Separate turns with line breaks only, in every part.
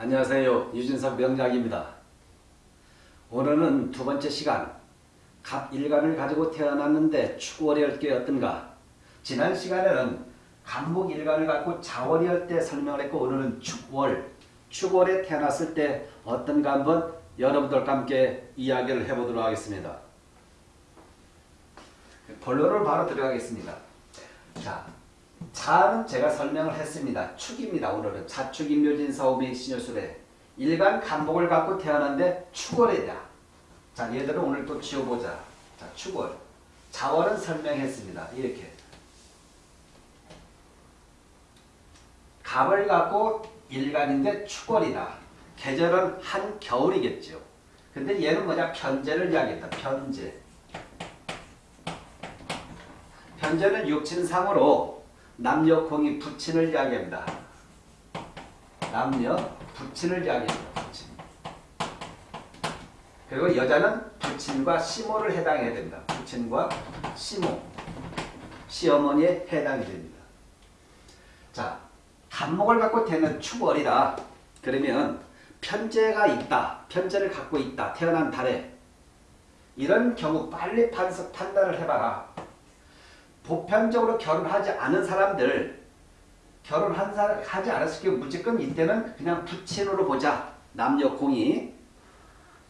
안녕하세요. 유진석 명작입니다. 오늘은 두 번째 시간 갑일간을 가지고 태어났는데 축월이할 게 어떤가 지난 시간에는 간목일간을 갖고 자월이할 때 설명을 했고 오늘은 축월 축월에 태어났을 때 어떤가 한번 여러분들과 함께 이야기를 해보도록 하겠습니다. 본론을 바로 들어가겠습니다. 자, 자는 제가 설명을 했습니다. 축입니다. 오늘은 자축인묘진사오미 신여술에 일간 간목을 갖고 태어났는데 축월이다. 자, 얘들은 오늘 또 지어보자. 자, 축월. 자월은 설명했습니다. 이렇게. 갑을 갖고 일간인데 축월이다. 계절은 한 겨울이겠죠. 근데 얘는 뭐냐? 편제를 이야기했다. 편제. 편제는 육친상으로 남녀 공이 부친을 이야기합니다. 남녀 부친을 이야기합니다. 부친. 그리고 여자는 부친과 시모를 해당해야 됩니다. 부친과 시모. 시어머니에 해당이 됩니다. 자, 간목을 갖고 되는 축월이다. 그러면 편제가 있다. 편제를 갖고 있다. 태어난 달에. 이런 경우 빨리 판단을 해봐라. 보편적으로 결혼하지 않은 사람들 결혼한 사람 하지 않았을 경우 무조건 이때는 그냥 부친으로 보자. 남녀 공이.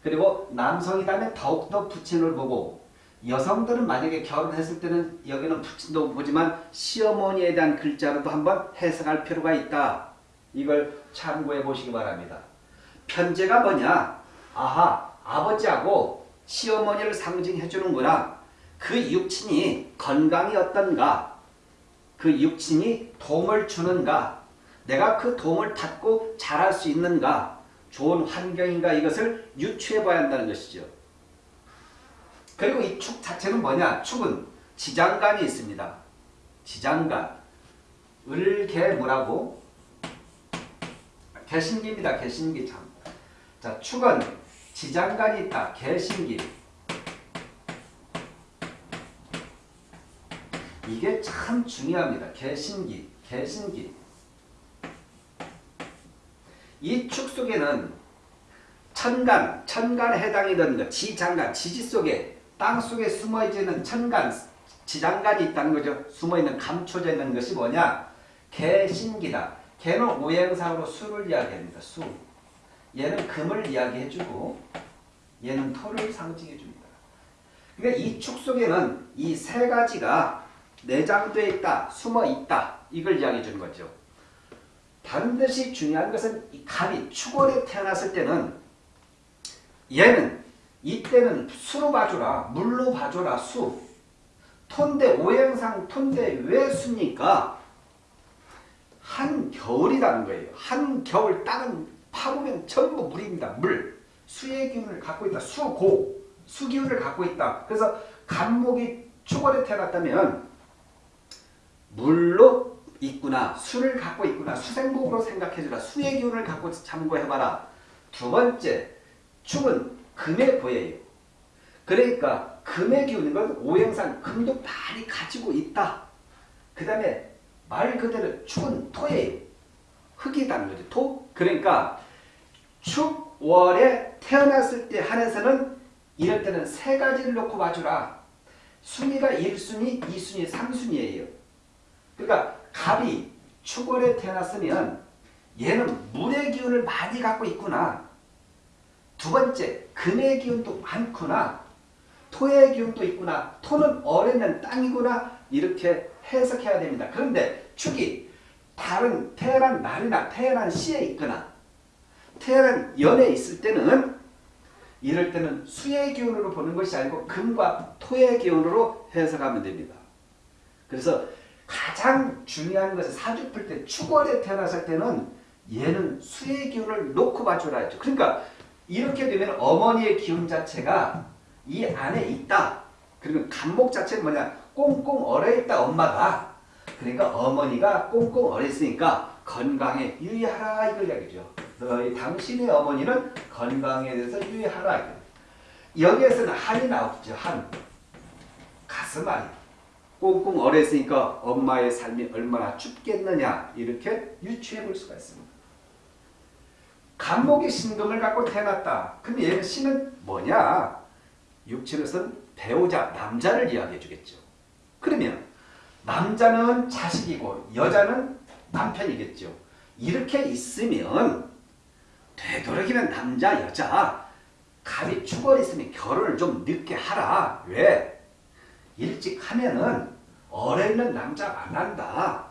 그리고 남성이라면 더욱더 부친을 보고 여성들은 만약에 결혼했을 때는 여기는 부친도 보지만 시어머니에 대한 글자로도 한번 해석할 필요가 있다. 이걸 참고해 보시기 바랍니다. 편제가 뭐냐? 아하 아버지하고 시어머니를 상징해 주는구나. 그 육친이 건강이 어떤가? 그 육친이 도움을 주는가? 내가 그 도움을 받고 잘할 수 있는가? 좋은 환경인가? 이것을 유추해 봐야 한다는 것이죠. 그리고 이 축 자체는 뭐냐? 축은 지장간이 있습니다. 지장간. 을개무라고? 개신기입니다. 개신기 참. 자, 축은 지장간이 있다. 개신기. 이게 참 중요합니다. 개신기, 개신기. 이 축 속에는 천간, 천간에 해당이 되는 것, 지장간, 지지 속에 땅 속에 숨어있는 천간, 지장간이 있다는 거죠. 숨어있는 감춰져 있는 것이 뭐냐? 개신기다. 개는 오행상으로 수를 이야기합니다. 수. 얘는 금을 이야기해주고 얘는 토를 상징해줍니다. 그러니까 이 축 속에는 이 세 가지가 내장되어 있다, 숨어 있다. 이걸 이야기해 주는 거죠. 반드시 중요한 것은 이 갑이 축월에 태어났을 때는 얘는 이때는 수로 봐줘라. 물로 봐줘라. 수. 톤대 오행상 톤대 왜 수니까 한겨울이라는 거예요. 한겨울 땅은 파보면 전부 물입니다. 물. 수의 기운을 갖고 있다. 수고. 수기운을 갖고 있다. 그래서 간목이 축월에 태어났다면 물로 있구나. 수를 갖고 있구나. 수생복으로 생각해주라. 수의 기운을 갖고 참고해봐라. 두 번째, 축은 금의 보예요. 그러니까 금의 기운인 건 오행상 금도 많이 가지고 있다. 그 다음에 말 그대로 축은 토예요. 흙이라는 거죠. 토. 그러니까 축월에 태어났을 때 한해서는 이럴 때는 세 가지를 놓고 봐주라. 순위가 1순위, 2순위, 3순위예요. 그러니까 갑이 축월에 태어났으면 얘는 물의 기운을 많이 갖고 있구나. 두 번째, 금의 기운도 많구나. 토의 기운도 있구나. 토는 어려는 땅이구나. 이렇게 해석해야 됩니다. 그런데 축이 다른 태어난 날이나 태어난 시에 있거나 태어난 연에 있을 때는 이럴 때는 수의 기운으로 보는 것이 아니고 금과 토의 기운으로 해석하면 됩니다. 그래서 가장 중요한 것은 사주풀 때 축월에 태어났을 때는 얘는 수의 기운을 놓고 봐줘라 했죠. 그러니까 이렇게 되면 어머니의 기운 자체가 이 안에 있다. 그러면 간목 자체는 뭐냐? 꽁꽁 얼어있다 엄마가. 그러니까 어머니가 꽁꽁 얼어있으니까 건강에 유의하라 이걸 이야기죠. 너희 당신의 어머니는 건강에 대해서 유의하라. 여기에서는 한이 나오죠. 한. 가슴 안이. 꽁꽁 얼어 있으니까 엄마의 삶이 얼마나 춥겠느냐 이렇게 유추해 볼 수가 있습니다. 간목이 신금을 갖고 태어났다. 그럼 얘는 신은 뭐냐? 육친에서는 배우자, 남자를 이야기해 주겠죠. 그러면 남자는 자식이고 여자는 남편이겠죠. 이렇게 있으면 되도록이면 남자, 여자 갑이 축월이 있으면 결혼을 좀 늦게 하라. 왜? 일찍 하면은 어려 있는 남자 만난다.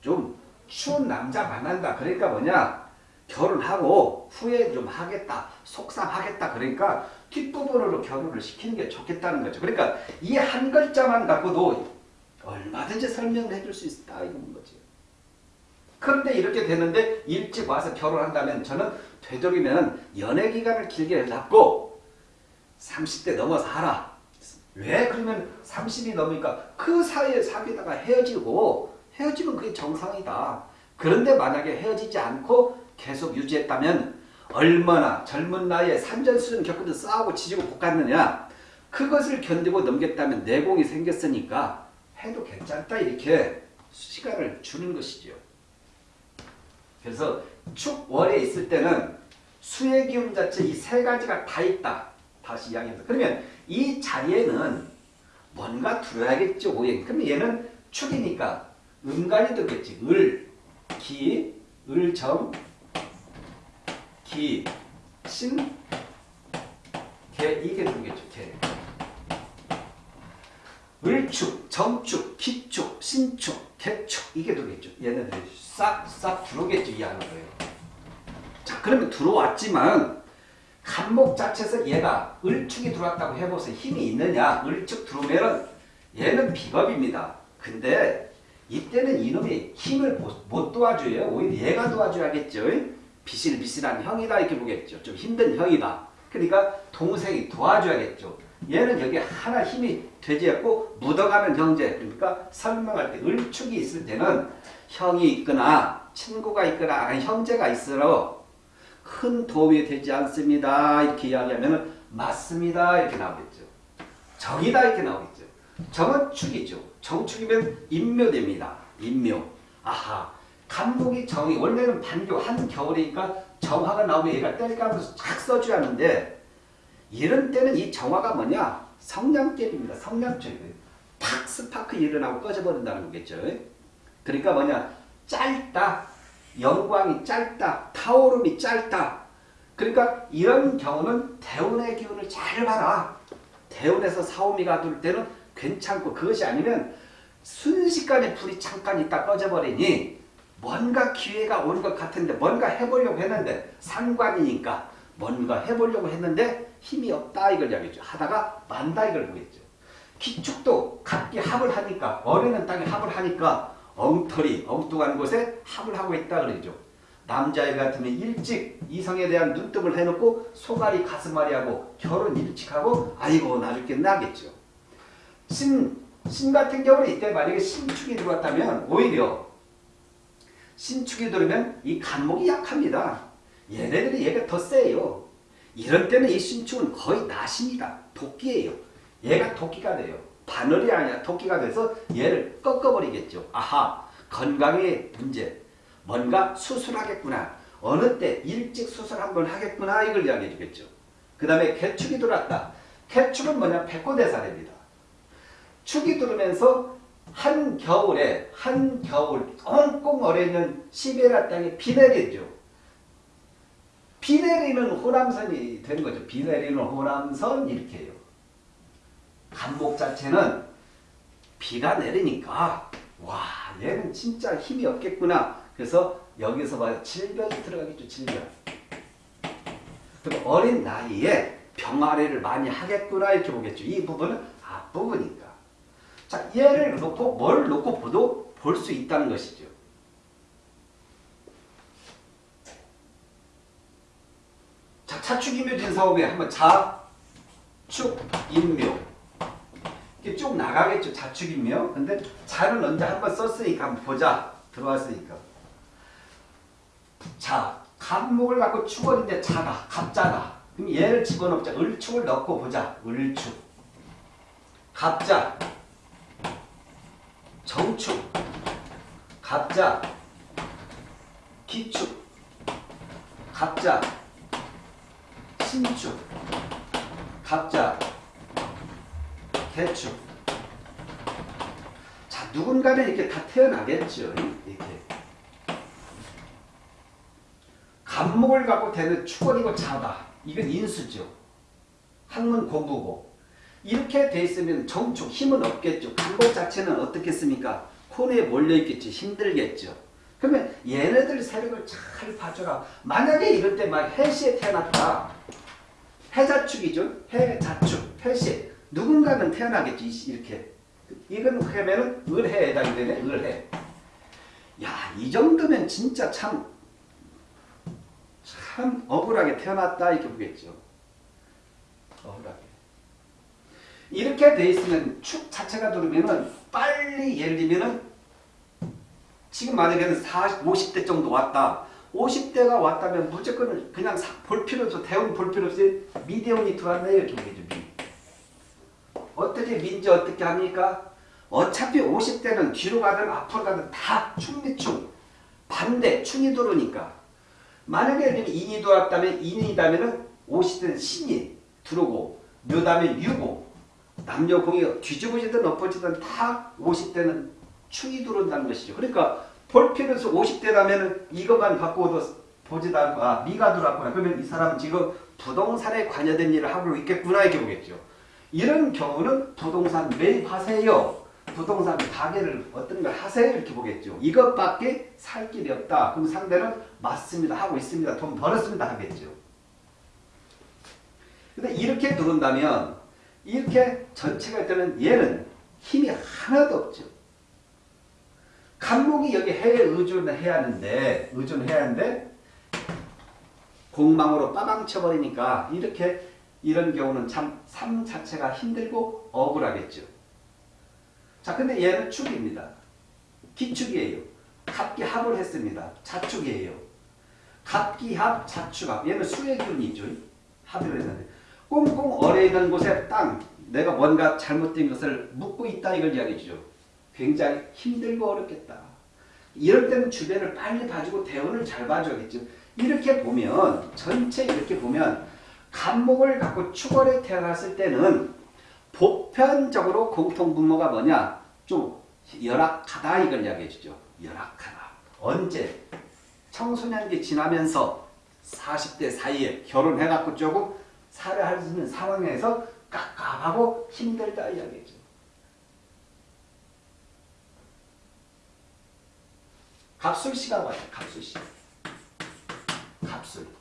좀 추운 남자 만난다. 그러니까 뭐냐? 결혼하고 후회 좀 하겠다. 속상하겠다. 그러니까 뒷부분으로 결혼을 시키는 게 좋겠다는 거죠. 그러니까 이 한 글자만 갖고도 얼마든지 설명을 해줄 수 있다. 이건 거지. 그런데 이렇게 되는데 일찍 와서 결혼한다면 저는 되도록이면 연애 기간을 길게 잡고 30대 넘어서 하라. 왜 그러면 30이 넘으니까 그 사이에 사귀다가 헤어지고 헤어지면 그게 정상이다. 그런데 만약에 헤어지지 않고 계속 유지했다면 얼마나 젊은 나이에 산전수전 겪으면서 싸우고 지지고 볶았느냐 그것을 견디고 넘겼다면 내공이 생겼으니까 해도 괜찮다 이렇게 시간을 주는 것이죠. 그래서 축월에 있을 때는 수의 기운 자체 이 세 가지가 다 있다. 다시 이야기해서 그러면 이 자리에는 뭔가 들어야겠죠. 오행. 그러면 얘는 축이니까 음간이 들겠지. 을, 기, 을정, 기, 신, 개 이게 들겠죠. 개. 을축, 정축, 기축, 신축, 개축 이게 들겠죠. 얘네들이 싹 싹 들어오겠죠. 이 안으로요. 자 그러면 들어왔지만 간목 자체에서 얘가 을축이 들어왔다고 해보세요. 힘이 있느냐? 을축 들어오면은 얘는 비겁입니다. 근데 이때는 이놈이 힘을 못, 못 도와줘요. 오히려 얘가 도와줘야겠죠. 비실비실한 형이다 이렇게 보겠죠. 좀 힘든 형이다. 그러니까 동생이 도와줘야겠죠. 얘는 여기 하나 힘이 되지 않고 묻어가는 형제 그러니까 설명할 때 을축이 있을 때는 형이 있거나 친구가 있거나 형제가 있으러 큰 도움이 되지 않습니다. 이렇게 이야기하면 맞습니다. 이렇게 나오겠죠. 정이다 이렇게 나오겠죠. 정은 축이죠. 정축이면 인묘됩니다. 인묘. 아하. 간목이 정이 원래는 반교 한겨울이니까 정화가 나오면 얘가 뗄감으로서 착 써줘야 하는데 이런 때는 이 정화가 뭐냐? 성냥개입니다. 성냥죄. 탁 스파크 일어나고 꺼져버린다는 거겠죠. 그러니까 뭐냐? 짧다. 영광이 짧다. 타오름이 짧다. 그러니까 이런 경우는 대운의 기운을 잘 봐라. 대운에서 사오미가 들 때는 괜찮고 그것이 아니면 순식간에 불이 잠깐 있다 꺼져버리니 뭔가 기회가 온 것 같은데 뭔가 해보려고 했는데 상관이니까 뭔가 해보려고 했는데 힘이 없다 이걸 이야기죠. 하다가 만다 이걸 보겠죠. 기축도 각기 합을 하니까 어리는 땅에 합을 하니까 엉터리 엉뚱한 곳에 합을 하고 있다 그러죠. 남자애 같으면 일찍 이성에 대한 눈뜨을 해놓고 소갈이 가슴앓이 하고 결혼 일찍 하고 아이고 나 죽겠네 하겠죠. 신, 신 같은 경우는 이때 만약에 신축이 들어왔다면 오히려 신축이 들어오면 이 간목이 약합니다. 얘네들이 얘가 더 세요. 이런 때는 이 신축은 거의 나십니다. 도끼예요. 얘가 도끼가 돼요. 바늘이 아니라 도끼가 돼서 얘를 꺾어버리겠죠. 아하 건강의 문제 뭔가 수술하겠구나. 어느 때 일찍 수술 한번 하겠구나 이걸 이야기해 주겠죠. 그 다음에 개축이 들어왔다. 개축은 뭐냐 백호대사입니다. 축이 들어오면서 한 겨울에 한 겨울 꽁꽁 얼어있는 시베리아 땅에 비 내리죠. 비 내리는 호남선이 되는 거죠. 비 내리는 호남선 이렇게 해요. 간목 자체는 비가 내리니까 와 얘는 진짜 힘이 없겠구나. 그래서 여기서 봐 질병이 들어가겠죠. 질병. 어린 나이에 병아리를 많이 하겠구나 이렇게 보겠죠. 이 부분은 앞부분이니까. 자 얘를 놓고 뭘 놓고 보도 볼 수 있다는 것이죠. 자 차축인묘 진사업에 한번 자축인묘 이렇게 쭉 나가겠죠. 자축인묘. 근데 자는 언제 한번 썼으니까 한번 보자. 들어왔으니까. 자, 간목을 갖고 축원인데 자다. 갑자다. 그럼 얘를 집어넣자. 을축을 넣고 보자. 을축. 갑자. 정축. 갑자. 기축. 갑자, 신축, 갑자, 개축. 자, 누군가는 이렇게 다 태어나겠죠. 이렇게. 간목을 갖고 되는 축원이고 자다. 이건 인수죠. 학문 공부고. 이렇게 돼 있으면 정축 힘은 없겠죠. 간목 자체는 어떻겠습니까? 코너에 몰려있겠죠. 힘들겠죠. 그러면 얘네들 세력을 잘 봐줘라. 만약에 이럴 때 막 해시에 태어났다. 해자축이죠. 해자축, 해시. 누군가는 태어나겠지. 이렇게. 이건 하면은 을해에 해당이 되네. 을해. 야, 이 정도면 진짜 참, 참 억울하게 태어났다. 이렇게 보겠죠. 억울하게. 이렇게 돼 있으면 축 자체가 들어오면은 빨리 예를 들면은 지금 만약에는 40, 50대 정도 왔다. 50대가 왔다면 무조건 그냥 사, 볼 필요 없어. 대운 볼 필요 없이 미대운이 들어왔네. 이렇게 보겠죠. 미. 어떻게 민지 어떻게 합니까? 어차피 50대는 뒤로 가든 앞으로 가든 다 충미충. 반대 충이 들어오니까. 만약에 인이 들어왔다면 인이다면은 50대는 신이 들어오고 묘다면 유고 남녀 공이 뒤집어지든 엎어지든 다 50대는 충이 들어온다는 것이죠. 그러니까 볼 필요 없어 50대라면 이것만 바꾸어도 보지도 않고 아 미가 들어왔구나. 그러면 이 사람은 지금 부동산에 관여된 일을 하고 있겠구나 이렇게 보겠죠. 이런 경우는 부동산 매입하세요. 부동산 가게를 어떤 걸 하세요 이렇게 보겠죠. 이것밖에 살 길이 없다. 그럼 상대는 맞습니다. 하고 있습니다. 돈 벌었습니다. 하겠죠. 근데 이렇게 들어온다면 이렇게 전체가 되면 얘는 힘이 하나도 없죠. 간목이 여기 해에 의존을 해야 하는데 의존해야 하는데 공망으로 빠방 쳐버리니까 이렇게 이런 경우는 참 삶 자체가 힘들고 억울하겠죠. 자 근데 얘는 축입니다. 기축이에요. 갑기합을 했습니다. 자축이에요. 갑기합 자축합 얘는 수의 기운이죠. 합을 했는데 꽁꽁 얼어 있는 곳에 땅 내가 뭔가 잘못된 것을 묻고 있다 이걸 이야기죠. 굉장히 힘들고 어렵겠다. 이럴 때는 주변을 빨리 봐주고 대원을 잘 봐줘야겠죠. 이렇게 보면 전체 이렇게 보면 간목을 갖고 축월에 태어났을 때는 보편적으로 공통분모가 뭐냐? 좀 열악하다 이걸 이야기해 주죠. 열악하다. 언제? 청소년기 지나면서 40대 사이에 결혼해갖고 조금 살아할 수 있는 상황에서 깝깝하고 힘들다 이야기죠. 갑술씨가 와요. 갑술씨. 갑술.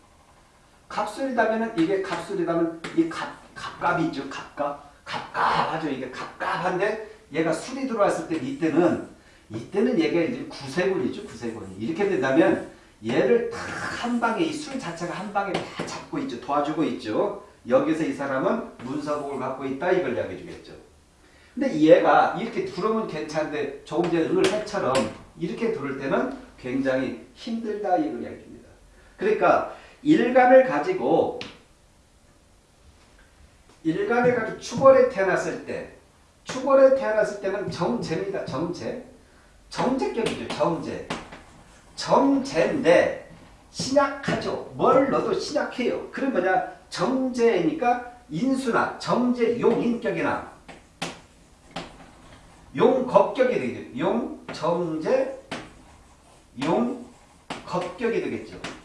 갑술이라면 이게 갑술이라면 이 갑, 갑갑이 있죠. 갑갑. 갑갑하죠. 이게 갑갑한데 얘가 술이 들어왔을 때 이때는 이때는 얘가 이제 구세군이죠. 구세군이. 이렇게 된다면 얘를 다 한 방에 이 술 자체가 한 방에 다 잡고 있죠. 도와주고 있죠. 여기서 이 사람은 문서복을 갖고 있다 이걸 이야기해 주겠죠. 근데 얘가 이렇게 들어오면 괜찮은데 조금 전에 을 해처럼 이렇게 들을 때는 굉장히 힘들다 이걸 이야기해 줍니다. 그러니까 일간을 가지고 일간을 가지고 축월에 태어났을 때 축월에 태어났을 때는 정제입니다. 정제. 정제격이죠. 정제. 정제인데 신약하죠. 뭘 넣어도 신약해요. 그럼 뭐냐? 정제니까 인수나 정제 용인격이나 용겁격이 되겠죠. 용, 정제, 용겁격이 되겠죠.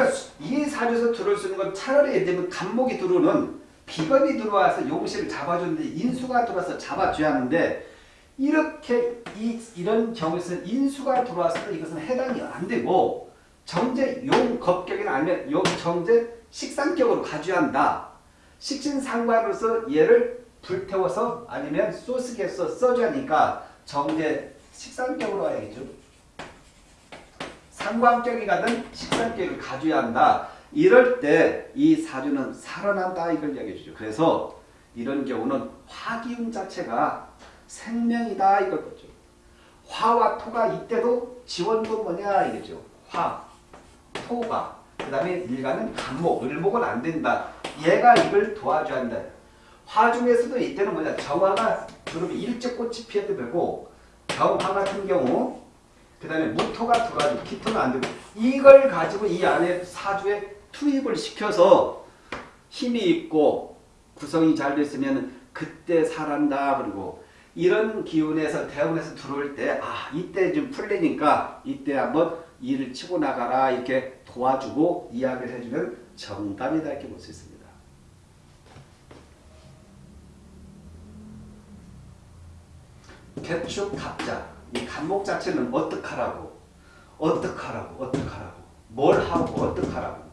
그러니까 이 사주에서 들어올 수 있는 건 차라리 예를 들면 간목이 들어오는 비겁이 들어와서 용실을 잡아주는데 인수가 들어와서 잡아줘야 하는데 이렇게 이, 이런 경우에서는 인수가 때 이것은 해당이 안 되고 정제 용겁격이나 아니면 용 정제 식상격으로 가져야 한다. 식신상관으로서 얘를 불태워서 아니면 소스게서 써줘야 하니까 정제 식상격으로 와야겠죠. 상관격이 가든 식상격을 가져야 한다. 이럴 때 이 사주는 살아난다 이걸 이야기해 주죠. 그래서 이런 경우는 화기운 자체가 생명이다 이걸 보죠. 화와 토가 이때도 지원도 뭐냐 이거죠. 화, 토가 그 다음에 일간은 간목, 을목은 안 된다. 얘가 이걸 도와줘야 한다. 화 중에서도 이때는 뭐냐 정화가 그러면 일찍 꽃이 피어도 되고 병화 같은 경우 그 다음에 무토가 들어가지고 기토는 안 되고 이걸 가지고 이 안에 사주에 투입을 시켜서 힘이 있고 구성이 잘 됐으면 그때 살한다 그리고 이런 기운에서 대운에서 들어올 때 아 이때 좀 풀리니까 이때 한번 일을 치고 나가라 이렇게 도와주고 이야기를 해주면 정답이다 이렇게 볼 수 있습니다. 개축 갑자 이 간목 자체는 어떡하라고? 어떡하라고? 어떡하라고? 뭘 하고 어떡하라고?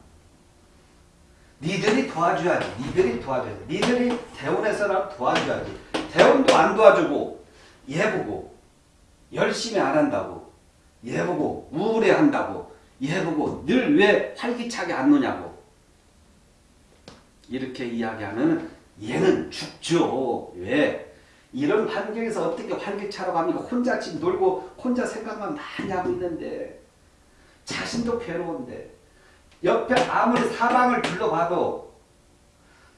니들이 도와줘야지. 니들이 도와줘야지. 니들이 대원에서라 도와줘야지. 대원도 안 도와주고 얘 보고 열심히 안 한다고 얘 보고 우울해한다고 얘 보고 늘 왜 활기차게 안 노냐고. 이렇게 이야기하면 얘는 죽죠. 왜 이런 환경에서 어떻게 활기차라고 합니까? 혼자 집 놀고 혼자 생각만 많이 하고 있는데 자신도 괴로운데 옆에 아무리 사방을 둘러봐도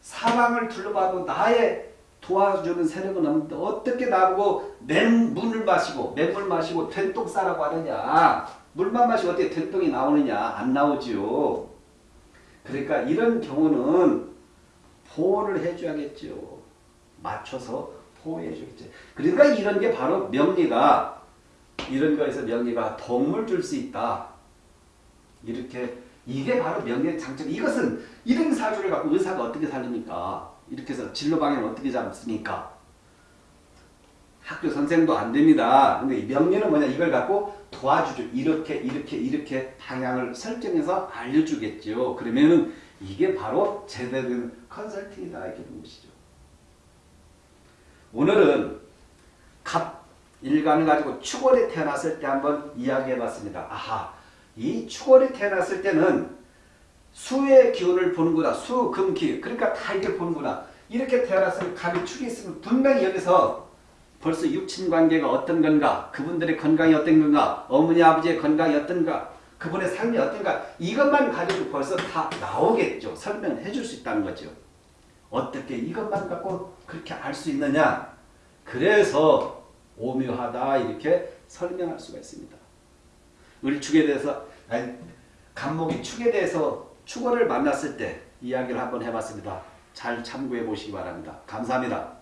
사방을 둘러봐도 나의 도와주는 세력은 없는데 어떻게 나보고 맹물을 마시고 맹물 마시고 된똥 싸라고 하느냐? 물만 마시고 어떻게 된똥이 나오느냐? 안 나오지요. 그러니까 이런 경우는 보호를 해줘야겠죠 맞춰서 보호해 주겠지. 그러니까 이런 게 바로 명리가 이런 거에서 명리가 도움을 줄 수 있다. 이렇게 이게 바로 명리의 장점. 이것은 이런 사주를 갖고 의사가 어떻게 살립니까? 이렇게 해서 진로 방향을 어떻게 잡습니까? 학교 선생도 안 됩니다. 근데 이 명리는 뭐냐? 이걸 갖고 도와주죠. 이렇게 이렇게 이렇게 방향을 설정해서 알려주겠죠. 그러면은 이게 바로 제대로 된 컨설팅이다 이렇게 보는 것이죠. 오늘은 갑 일간을 가지고 축월에 태어났을 때 한번 이야기해 봤습니다. 아하, 이 축월에 태어났을 때는 수의 기운을 보는구나. 수, 금, 기. 그러니까 다 이렇게 보는구나. 이렇게 태어났으면 갑이 축이 있으면 분명히 여기서 벌써 육친 관계가 어떤 건가, 그분들의 건강이 어떤 건가, 어머니 아버지의 건강이 어떤가, 그분의 삶이 어떤가 이것만 가지고 벌써 다 나오겠죠. 설명해 줄 수 있다는 거죠. 어떻게 이것만 갖고 그렇게 알 수 있느냐? 그래서 오묘하다 이렇게 설명할 수가 있습니다. 을축에 대해서 아니 간목이 축에 대해서 축월을 만났을 때 이야기를 한번 해봤습니다. 잘 참고해 보시기 바랍니다. 감사합니다.